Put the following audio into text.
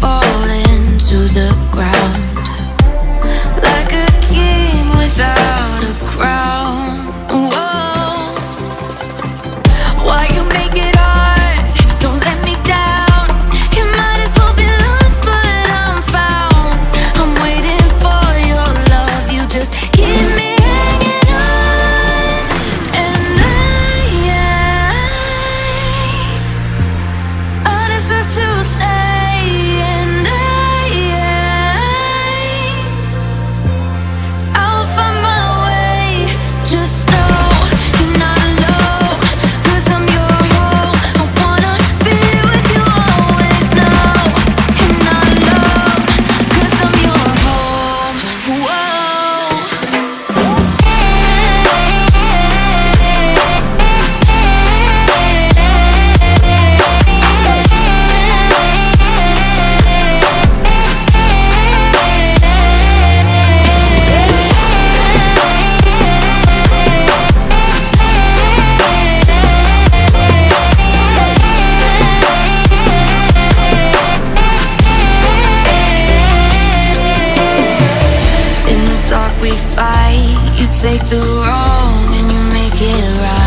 fall into the ground. take the wrong and you make it right.